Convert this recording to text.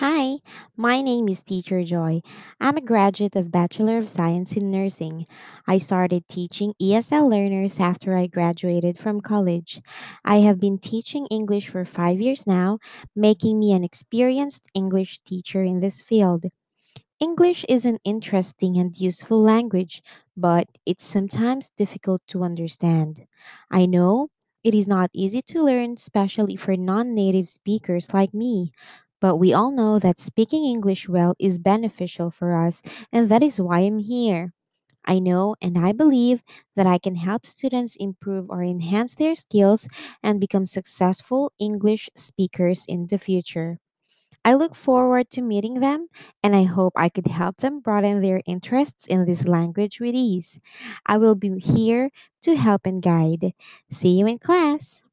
Hi, my name is Teacher Joy. I'm a graduate of Bachelor of Science in Nursing. I started teaching ESL learners after I graduated from college. I have been teaching English for five years now, making me an experienced English teacher in this field. English is an interesting and useful language, but it's sometimes difficult to understand. I know it is not easy to learn, especially for non native speakers like me, but we all know that speaking English well is beneficial for us, and that is why I'm here. I know and I believe that I can help students improve or enhance their skills and become successful English speakers in the future. I look forward to meeting them, and I hope I could help them broaden their interests in this language with ease. I will be here to help and guide. See you in class.